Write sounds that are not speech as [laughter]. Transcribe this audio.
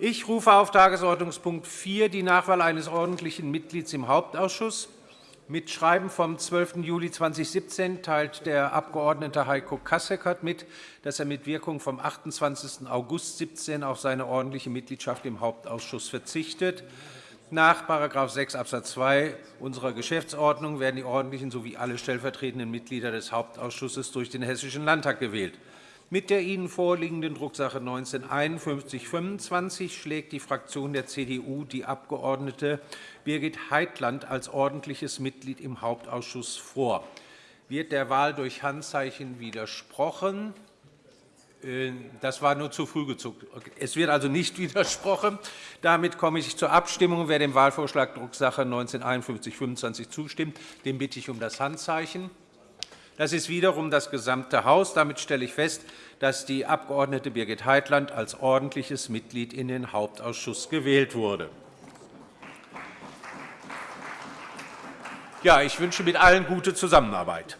Ich rufe auf Tagesordnungspunkt 4 die Nachwahl eines ordentlichen Mitglieds im Hauptausschuss. Mit Schreiben vom 12. Juli 2017 teilt der Abg. Heiko Kasseckert mit, dass er mit Wirkung vom 28. August 2017 auf seine ordentliche Mitgliedschaft im Hauptausschuss verzichtet. Nach § 6 Abs. 2 unserer Geschäftsordnung werden die ordentlichen sowie alle stellvertretenden Mitglieder des Hauptausschusses durch den Hessischen Landtag gewählt. Mit der Ihnen vorliegenden Drucksache 19-5125 schlägt die Fraktion der CDU die Abg. Birgit Heitland als ordentliches Mitglied im Hauptausschuss vor. Wird der Wahl durch Handzeichen widersprochen? Äh, das war nur zu früh gezuckt. Es wird also nicht [laughs] widersprochen. Damit komme ich zur Abstimmung. Wer dem Wahlvorschlag Drucksache 19-5125 zustimmt, den bitte ich um das Handzeichen. Das ist wiederum das gesamte Haus. Damit stelle ich fest, dass die Abg. Birgit Heitland als ordentliches Mitglied in den Hauptausschuss gewählt wurde. Ja, ich wünsche mit allen gute Zusammenarbeit.